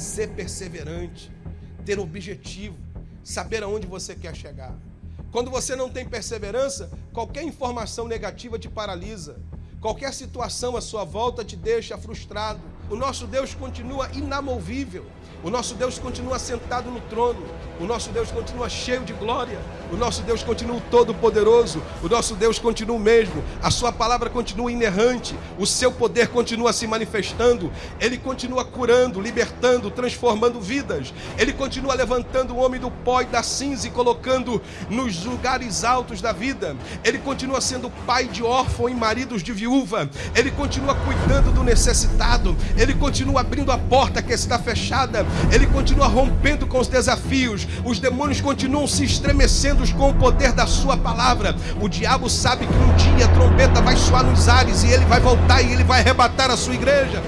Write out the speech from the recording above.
ser perseverante, ter objetivo, saber aonde você quer chegar. Quando você não tem perseverança, qualquer informação negativa te paralisa. Qualquer situação à sua volta te deixa frustrado. O nosso Deus continua inamovível. O nosso Deus continua sentado no trono. O nosso Deus continua cheio de glória. O nosso Deus continua todo-poderoso. O nosso Deus continua o mesmo. A sua palavra continua inerrante. O seu poder continua se manifestando. Ele continua curando, libertando, transformando vidas. Ele continua levantando o homem do pó e da cinza e colocando nos lugares altos da vida. Ele continua sendo pai de órfão e maridos de viúva. Ele continua cuidando do necessitado. Ele continua abrindo a porta que está fechada ele continua rompendo com os desafios, os demônios continuam se estremecendo com o poder da sua palavra. O diabo sabe que um dia a trombeta vai soar nos ares e ele vai voltar e ele vai arrebatar a sua igreja.